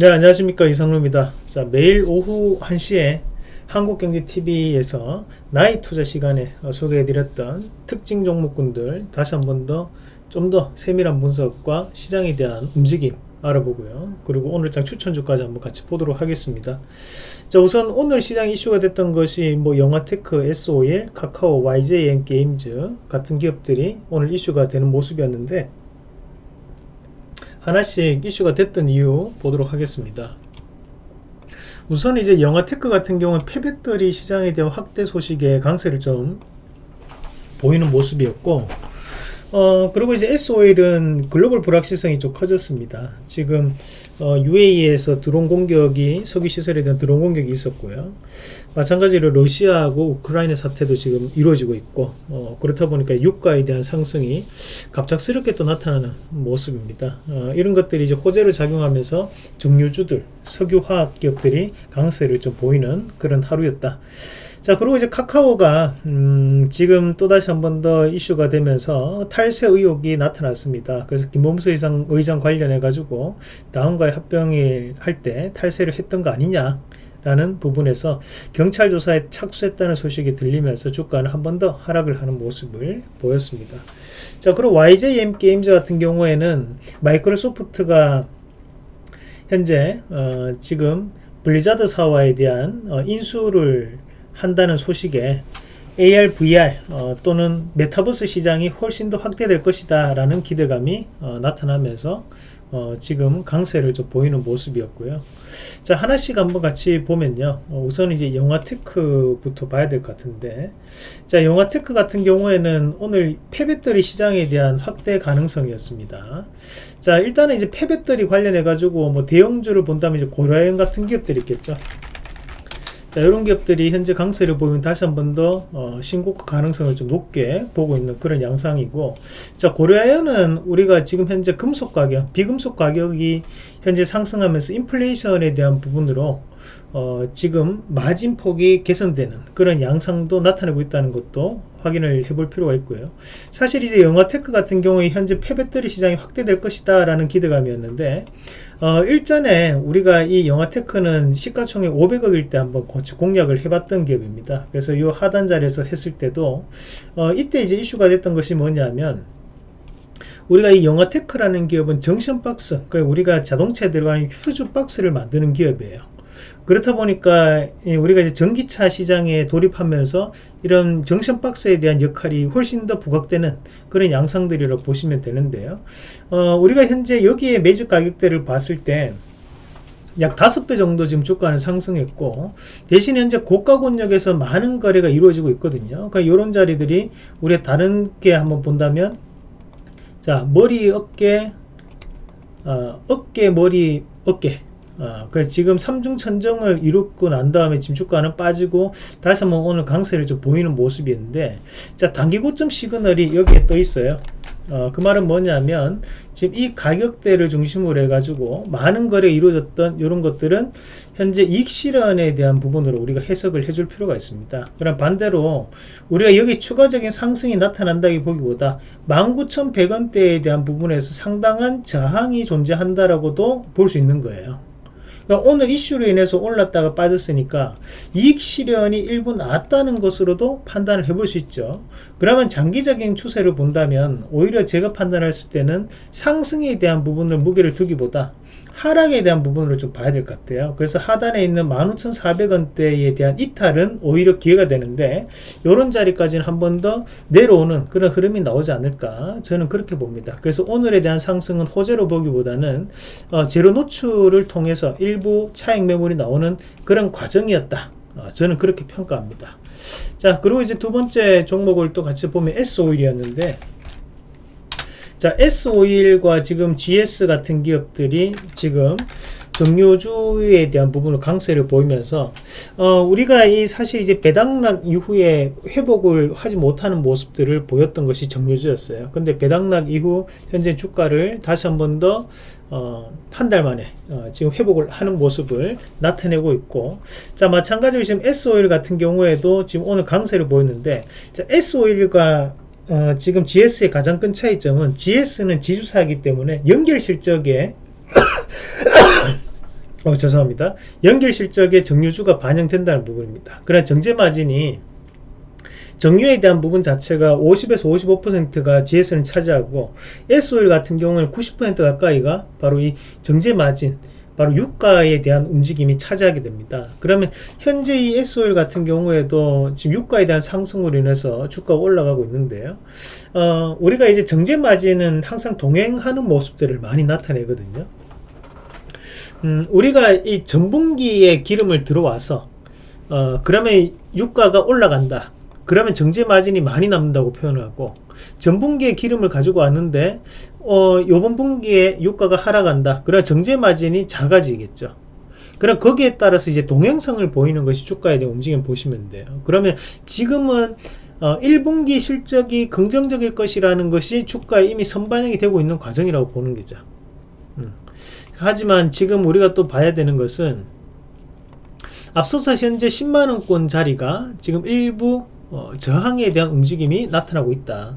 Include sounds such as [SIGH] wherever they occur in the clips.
네 안녕하십니까. 이상루입니다. 자 매일 오후 1시에 한국경제TV에서 나이 투자 시간에 소개해드렸던 특징 종목군들 다시 한 번 더좀더 세밀한 분석과 시장에 대한 움직임 알아보고요. 그리고 오늘장 추천주까지 한번 같이 보도록 하겠습니다. 자 우선 오늘 시장 이슈가 됐던 것이 뭐 영화테크, SOL, 카카오, YJN 게임즈 같은 기업들이 오늘 이슈가 되는 모습이었는데 하나씩 이슈가 됐던 이유 보도록 하겠습니다. 우선 이제 영화테크 같은 경우는 폐배터리 시장에 대한 확대 소식에 강세를 좀 보이는 모습이었고 어 그리고 이제 SOL은 글로벌 불확실성이 좀 커졌습니다. 지금 어, UAE에서 드론 공격이 석유 시설에 대한 드론 공격이 있었고요. 마찬가지로 러시아하고 우크라이나 사태도 지금 이루어지고 있고 어, 그렇다 보니까 유가에 대한 상승이 갑작스럽게 또 나타나는 모습입니다. 어, 이런 것들이 이제 호재로 작용하면서 중류주들 석유화학 기업들이 강세를 좀 보이는 그런 하루였다. 자 그리고 이제 카카오가 음, 지금 또다시 한 번 더 이슈가 되면서 탈세 의혹이 나타났습니다. 그래서 김범수 의장, 의장 관련해 가지고 다음과의 합병일 할때 탈세를 했던 거 아니냐 라는 부분에서 경찰 조사에 착수했다는 소식이 들리면서 주가는 한 번 더 하락을 하는 모습을 보였습니다. 자 그리고 YJM 게임즈 같은 경우에는 마이크로소프트가 현재 어, 지금 블리자드 사와에 대한 어, 인수를 한다는 소식에 AR, VR 어, 또는 메타버스 시장이 훨씬 더 확대될 것이다 라는 기대감이 어, 나타나면서 어, 지금 강세를 좀 보이는 모습이었고요. 자 하나씩 한번 같이 보면요. 어, 우선 이제 영화테크부터 봐야 될 것 같은데. 자 영화테크 같은 경우에는 오늘 폐배터리 시장에 대한 확대 가능성이었습니다. 자 일단은 이제 폐배터리 관련해 가지고 뭐 대형주를 본다면 이제 고려아연 같은 기업들이 있겠죠 자 이런 기업들이 현재 강세를 보이면 다시 한 번 더 어, 신고가 가능성을 좀 높게 보고 있는 그런 양상이고 자 고려아연은 우리가 지금 현재 금속 가격 비금속 가격이 현재 상승하면서 인플레이션에 대한 부분으로 어, 지금 마진 폭이 개선되는 그런 양상도 나타내고 있다는 것도 확인을 해볼 필요가 있고요. 사실 이제 영화테크 같은 경우에 현재 폐배터리 시장이 확대될 것이다 라는 기대감이었는데 어, 일전에 우리가 이 영화테크는 시가총액 500억일 때 한번 공략을 해봤던 기업입니다. 그래서 이 하단 자리에서 했을 때도 어, 이때 이제 이슈가 됐던 것이 뭐냐면 우리가 이 영화테크라는 기업은 정션 박스 그러니까 우리가 자동차에 들어가는 휴즈 박스를 만드는 기업이에요. 그렇다 보니까 우리가 이제 전기차 시장에 돌입하면서 이런 정션 박스에 대한 역할이 훨씬 더 부각되는 그런 양상들이라고 보시면 되는데요. 어, 우리가 현재 여기에 매주 가격대를 봤을 때 약 5배 정도 지금 주가는 상승했고 대신 현재 고가 권역에서 많은 거래가 이루어지고 있거든요. 그러니까 이런 자리들이 우리 다른 게 한번 본다면 자 머리 어깨 어, 어깨 머리 어깨 어, 그래 지금 삼중 천정을 이루고 난 다음에 지금 주가는 빠지고 다시 한번 오늘 강세를 좀 보이는 모습이었는데 자 단기 고점 시그널이 여기에 떠 있어요 어, 그 말은 뭐냐면 지금 이 가격대를 중심으로 해가지고 많은 거래 이루어졌던 이런 것들은 현재 이익 실현에 대한 부분으로 우리가 해석을 해줄 필요가 있습니다. 그럼 반대로 우리가 여기 추가적인 상승이 나타난다기 보기보다 19,100원대에 대한 부분에서 상당한 저항이 존재한다라고도 볼 수 있는 거예요. 그러니까 오늘 이슈로 인해서 올랐다가 빠졌으니까 이익 실현이 일부 나왔다는 것으로도 판단을 해볼 수 있죠. 그러면 장기적인 추세를 본다면 오히려 제가 판단했을 때는 상승에 대한 부분을 무게를 두기보다 하락에 대한 부분으로 좀 봐야 될 것 같아요. 그래서 하단에 있는 15,400원대에 대한 이탈은 오히려 기회가 되는데 이런 자리까지는 한 번 더 내려오는 그런 흐름이 나오지 않을까 저는 그렇게 봅니다. 그래서 오늘에 대한 상승은 호재로 보기보다는 어, 제로 노출을 통해서 일부 차익 매물이 나오는 그런 과정이었다. 어, 저는 그렇게 평가합니다. 자 그리고 이제 두 번째 종목을 또 같이 보면 S 오일이었는데 자 S51과 지금 GS 같은 기업들이 지금 정유주에 대한 부분을 강세를 보이면서 어, 우리가 이 사실 이제 배당락 이후에 회복을 하지 못하는 모습들을 보였던 것이 정유주였어요. 근데 배당락 이후 현재 주가를 다시 한 번 더 어, 한 달 만에 어, 지금 회복을 하는 모습을 나타내고 있고 자 마찬가지로 지금 S51 같은 경우에도 지금 오늘 강세를 보였는데 자 S51과 어, 지금 GS의 가장 큰 차이점은 GS는 지주사이기 때문에 연결 실적에 [COUGHS] 어, 죄송합니다. 연결 실적의 정유주가 반영된다는 부분입니다. 그러나 정제 마진이 정유에 대한 부분 자체가 50에서 55%가 GS는 차지하고 SOL 같은 경우는 90% 가까이가 바로 이 정제 마진 바로 유가에 대한 움직임이 차지하게 됩니다. 그러면 현재 이 SOL 같은 경우에도 지금 유가에 대한 상승으로 인해서 주가가 올라가고 있는데요. 어, 우리가 이제 정제 마진은 항상 동행하는 모습들을 많이 나타내거든요. 음, 우리가 이 전분기에 기름을 들어와서 어, 그러면 유가가 올라간다. 그러면 정제 마진이 많이 남는다고 표현을 하고 전분기에 기름을 가지고 왔는데 어, 요번 분기에 유가가 하락한다. 그럼 정제 마진이 작아지겠죠. 그럼 거기에 따라서 이제 동행성을 보이는 것이 주가에 대한 움직임 보시면 돼요. 그러면 지금은 어, 1분기 실적이 긍정적일 것이라는 것이 주가에 이미 선반영이 되고 있는 과정이라고 보는 거죠. 음. 하지만 지금 우리가 또 봐야 되는 것은 앞서서 현재 10만원권 자리가 지금 일부 어, 저항에 대한 움직임이 나타나고 있다.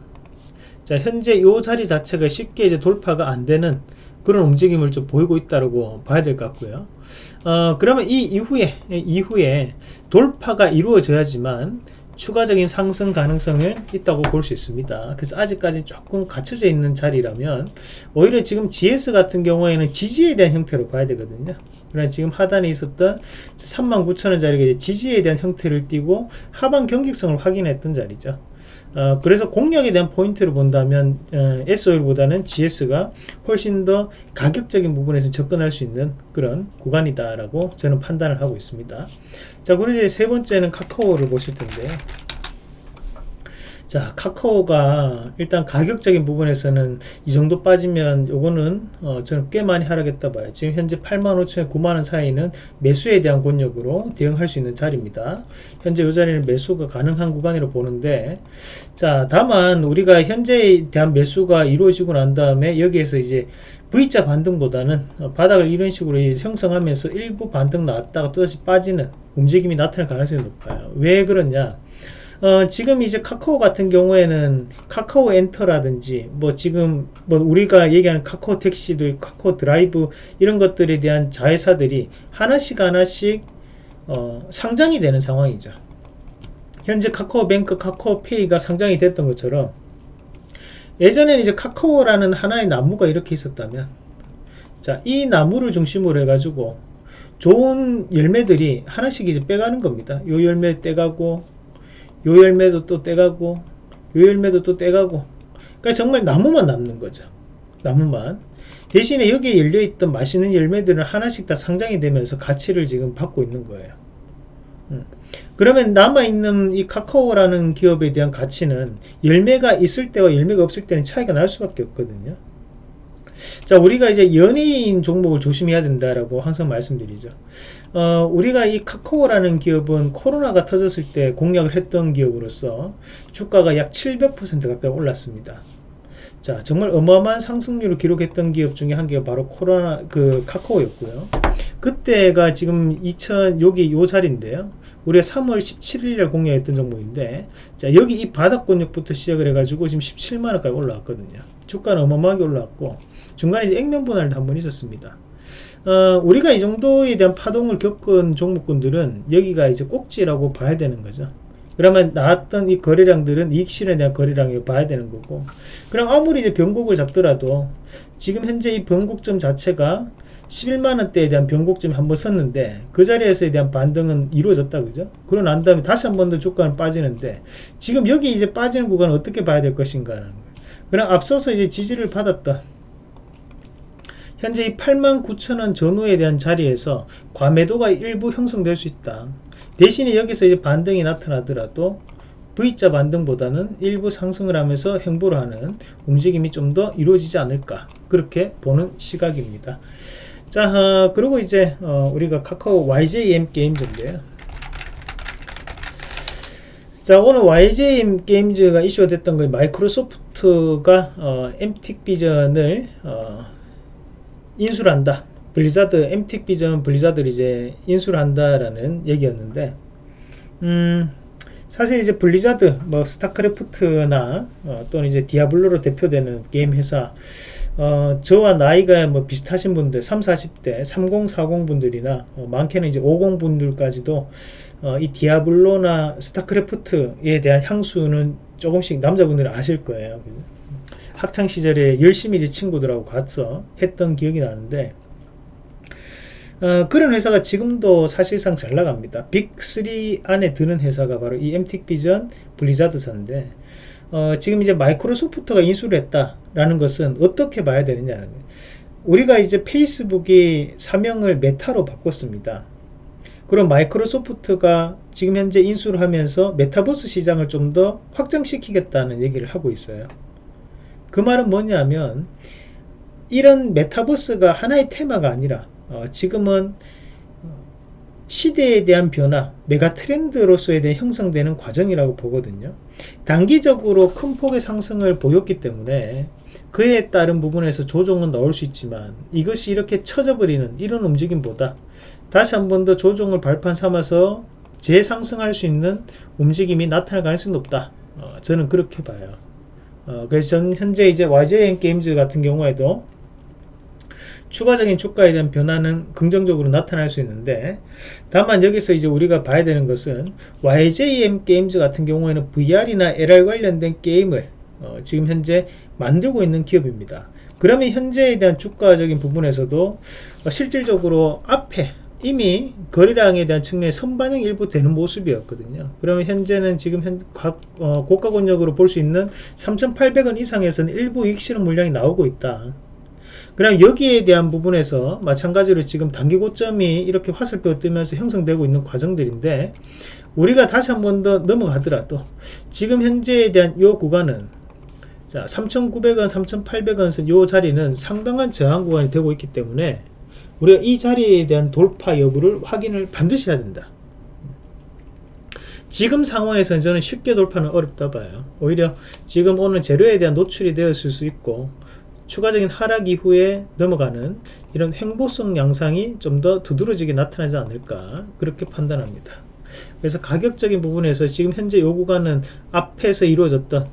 자, 현재 이 자리 자체가 쉽게 이제 돌파가 안 되는 그런 움직임을 좀 보이고 있다고 봐야 될 것 같고요. 어, 그러면 이 이후에, 이후에 돌파가 이루어져야지만 추가적인 상승 가능성은 있다고 볼 수 있습니다. 그래서 아직까지 조금 갇혀져 있는 자리라면 오히려 지금 GS 같은 경우에는 지지에 대한 형태로 봐야 되거든요. 그러나 지금 하단에 있었던 39,000원 자리가 지지에 대한 형태를 띠고 하방 경직성을 확인했던 자리죠. 어, 그래서 공략에 대한 포인트를 본다면 어, SOL보다는 GS가 훨씬 더 가격적인 부분에서 접근할 수 있는 그런 구간이다라고 저는 판단을 하고 있습니다. 자, 그리고 이제 세 번째는 카카오를 보실 텐데요. 자 카카오가 일단 가격적인 부분에서는 이 정도 빠지면 요거는 어, 저는 꽤 많이 하락했다 봐요. 지금 현재 85,000원 9만원 사이는 매수에 대한 권역으로 대응할 수 있는 자리입니다. 현재 이 자리는 매수가 가능한 구간이라고 보는데 자 다만 우리가 현재에 대한 매수가 이루어지고 난 다음에 여기에서 이제 V자 반등보다는 어, 바닥을 이런 식으로 형성하면서 일부 반등 나왔다가 또다시 빠지는 움직임이 나타날 가능성이 높아요. 왜 그러냐 어, 지금 이제 카카오 같은 경우에는 카카오 엔터라든지 뭐 지금 뭐 우리가 얘기하는 카카오 택시도 카카오 드라이브 이런 것들에 대한 자회사들이 하나씩 하나씩 어, 상장이 되는 상황이죠. 현재 카카오뱅크, 카카오페이가 상장이 됐던 것처럼 예전에는 이제 카카오라는 하나의 나무가 이렇게 있었다면 자, 이 나무를 중심으로 해가지고 좋은 열매들이 하나씩 이제 빼가는 겁니다. 요 열매 떼가고 요 열매도 또 떼가고 요 열매도 또 떼가고. 그러니까 정말 나무만 남는 거죠. 나무만. 대신에 여기에 열려있던 맛있는 열매들은 하나씩 다 상장이 되면서 가치를 지금 받고 있는 거예요. 음. 그러면 남아있는 이 카카오라는 기업에 대한 가치는 열매가 있을 때와 열매가 없을 때는 차이가 날 수밖에 없거든요. 자 우리가 이제 연예인 종목을 조심해야 된다라고 항상 말씀드리죠 어, 우리가 이 카카오라는 기업은 코로나가 터졌을 때 공략을 했던 기업으로서 주가가 약 700% 가까이 올랐습니다. 자 정말 어마어마한 상승률을 기록했던 기업 중에 한 개가 바로 코로나 그 카카오였고요. 그때가 지금 2000 여기 요 자리인데요. 우리가 3월 17일에 공략했던 종목인데 자 여기 이 바닥권역부터 시작을 해가지고 지금 17만원까지 올라왔거든요. 주가는 어마어마하게 올라왔고 중간에 액면 분할도 한 번 있었습니다 어, 우리가 이 정도에 대한 파동을 겪은 종목군들은 여기가 이제 꼭지라고 봐야 되는 거죠. 그러면 나왔던 이 거래량들은 이익 실현에 대한 거래량을 봐야 되는 거고. 그럼 아무리 이제 변곡을 잡더라도 지금 현재 이 변곡점 자체가 11만원대에 대한 변곡점이 한번 섰는데 그 자리에서에 대한 반등은 이루어졌다 그죠? 그러고 난 다음에 다시 한 번 더 주가는 빠지는데 지금 여기 이제 빠지는 구간을 어떻게 봐야 될 것인가 그럼 앞서서 이제 지지를 받았다 현재 이 89,000원 전후에 대한 자리에서 과매도가 일부 형성될 수 있다. 대신에 여기서 이제 반등이 나타나더라도 V자 반등보다는 일부 상승을 하면서 행보를 하는 움직임이 좀 더 이루어지지 않을까 그렇게 보는 시각입니다. 자 어, 그리고 이제 어, 우리가 카카오 YJM 게임즈인데요. 자 오늘 YJM 게임즈가 이슈가 됐던 거 마이크로소프트가 어, MTIC 비전을 어, 인수를 한다 블리자드 MTIC 비전 블리자드를 이제 인수를 한다라는 얘기였는데 음 사실 이제 블리자드 뭐 스타크래프트나 어, 또는 이제 디아블로로 대표되는 게임 회사 어, 저와 나이가 뭐 비슷하신 분들 3, 40대 30, 40 분들이나 어, 많게는 이제 50 분들까지도 어, 이 디아블로나 스타크래프트에 대한 향수는 조금씩 남자분들은 아실 거예요. 학창 시절에 열심히 이제 친구들하고 가서 했던 기억이 나는데 어, 그런 회사가 지금도 사실상 잘 나갑니다. 빅3 안에 드는 회사가 바로 이 액티비전 블리자드사인데 어, 지금 이제 마이크로소프트가 인수를 했다라는 것은 어떻게 봐야 되느냐는. 우리가 이제 페이스북이 사명을 메타로 바꿨습니다. 그럼 마이크로소프트가 지금 현재 인수를 하면서 메타버스 시장을 좀 더 확장시키겠다는 얘기를 하고 있어요. 그 말은 뭐냐면 이런 메타버스가 하나의 테마가 아니라 어, 지금은 시대에 대한 변화, 메가 트렌드로서에 대해 형성되는 과정이라고 보거든요. 단기적으로 큰 폭의 상승을 보였기 때문에 그에 따른 부분에서 조정은 나올 수 있지만 이것이 이렇게 처져버리는 이런 움직임보다 다시 한 번 더 조정을 발판 삼아서 재상승할 수 있는 움직임이 나타날 가능성이 높다. 어, 저는 그렇게 봐요. 어, 그래서 전 현재 이제 YJN 게임즈 같은 경우에도 추가적인 주가에 대한 변화는 긍정적으로 나타날 수 있는데 다만 여기서 이제 우리가 봐야 되는 것은 YJM 게임즈 같은 경우에는 VR이나 LR 관련된 게임을 어, 지금 현재 만들고 있는 기업입니다. 그러면 현재에 대한 주가적인 부분에서도 어, 실질적으로 앞에 이미 거래량에 대한 측면에 선반영 일부 되는 모습이었거든요. 그러면 현재는 지금 현, 각, 어, 고가 권역으로 볼 수 있는 3,800원 이상에서는 일부 이익 실현 물량이 나오고 있다. 그럼 여기에 대한 부분에서 마찬가지로 지금 단기 고점이 이렇게 화살표 뜨면서 형성되고 있는 과정들인데 우리가 다시 한 번 더 넘어가더라도 지금 현재에 대한 이 구간은 자 3,900원, 3,800원 요 자리는 상당한 저항 구간이 되고 있기 때문에 우리가 이 자리에 대한 돌파 여부를 확인을 반드시 해야 된다. 지금 상황에서는 저는 쉽게 돌파는 어렵다 봐요. 오히려 지금 오늘 재료에 대한 노출이 되었을 수 있고 추가적인 하락 이후에 넘어가는 이런 횡보성 양상이 좀 더 두드러지게 나타나지 않을까 그렇게 판단합니다. 그래서 가격적인 부분에서 지금 현재 요 구간은 앞에서 이루어졌던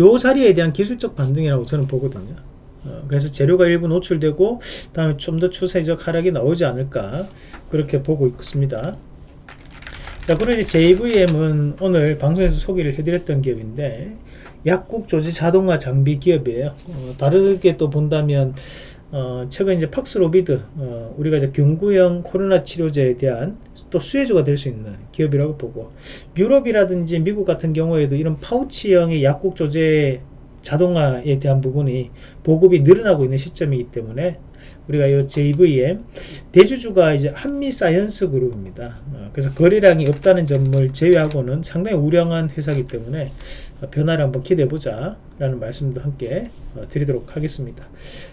요 자리에 대한 기술적 반등이라고 저는 보거든요. 어, 그래서 재료가 일부 노출되고 다음에 좀 더 추세적 하락이 나오지 않을까 그렇게 보고 있습니다. 자 그리고 이제 JVM은 오늘 방송에서 소개를 해드렸던 기업인데 약국 조지 자동화 장비 기업이에요. 어, 다르게 또 본다면 어, 최근 이제 팍스로비드 어, 우리가 이제 경구형 코로나 치료제에 대한 또 수혜주가 될 수 있는 기업이라고 보고 유럽이라든지 미국 같은 경우에도 이런 파우치형의 약국 조제 자동화에 대한 부분이 보급이 늘어나고 있는 시점이기 때문에 우리가 이 JVM 대주주가 이제 한미 사이언스 그룹입니다. 어, 그래서 거래량이 없다는 점을 제외하고는 상당히 우량한 회사이기 때문에 변화를 한번 기대해 보자 라는 말씀도 함께 어, 드리도록 하겠습니다.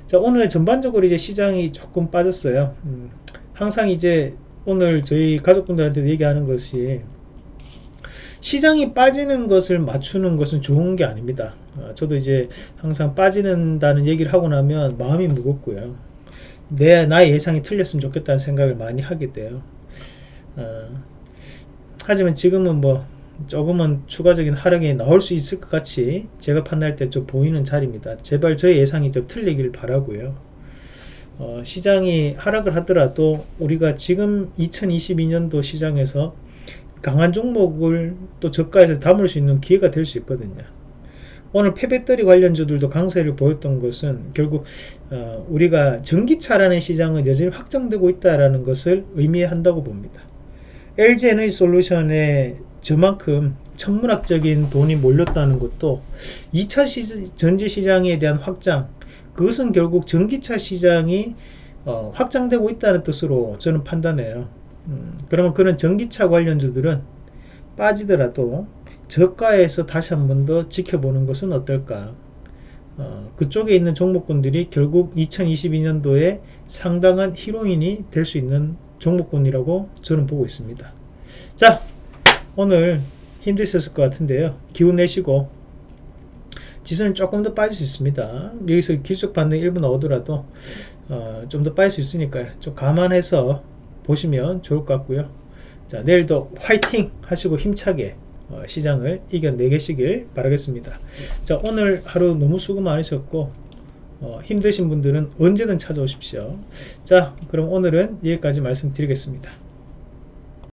자 오늘 전반적으로 이제 시장이 조금 빠졌어요. 음, 항상 이제 오늘 저희 가족분들한테 얘기하는 것이 시장이 빠지는 것을 맞추는 것은 좋은 게 아닙니다. 어, 저도 이제 항상 빠지는다는 얘기를 하고 나면 마음이 무겁고요. 내 나의 예상이 틀렸으면 좋겠다는 생각을 많이 하게 돼요. 어, 하지만 지금은 뭐 조금은 추가적인 하락이 나올 수 있을 것 같이 제가 판단할 때 좀 보이는 자리입니다. 제발 저의 예상이 좀 틀리길 바라고요. 어, 시장이 하락을 하더라도 우리가 지금 2022년도 시장에서 강한 종목을 또 저가에서 담을 수 있는 기회가 될 수 있거든요. 오늘 폐배터리 관련주들도 강세를 보였던 것은 결국 어, 우리가 전기차라는 시장은 여전히 확장되고 있다는 것을 의미한다고 봅니다. LG 에너지 솔루션에 저만큼 천문학적인 돈이 몰렸다는 것도 2차 시, 전지 시장에 대한 확장 그것은 결국 전기차 시장이 어, 확장되고 있다는 뜻으로 저는 판단해요. 음, 그러면 그런 전기차 관련주들은 빠지더라도 저가에서 다시 한 번 더 지켜보는 것은 어떨까? 어, 그쪽에 있는 종목군들이 결국 2022년도에 상당한 히로인이 될 수 있는 종목군이라고 저는 보고 있습니다. 자 오늘 힘드셨을 것 같은데요. 기운 내시고 지수는 조금 더 빠질 수 있습니다. 여기서 기술적 반등 1분 나오더라도 어, 좀 더 빠질 수 있으니까요. 좀 감안해서 보시면 좋을 것 같고요 자 내일도 화이팅 하시고 힘차게 어, 시장을 이겨내계시길 바라겠습니다 자 오늘 하루 너무 수고 많으셨고 어, 힘드신 분들은 언제든 찾아오십시오. 자, 그럼 오늘은 여기까지 말씀드리겠습니다.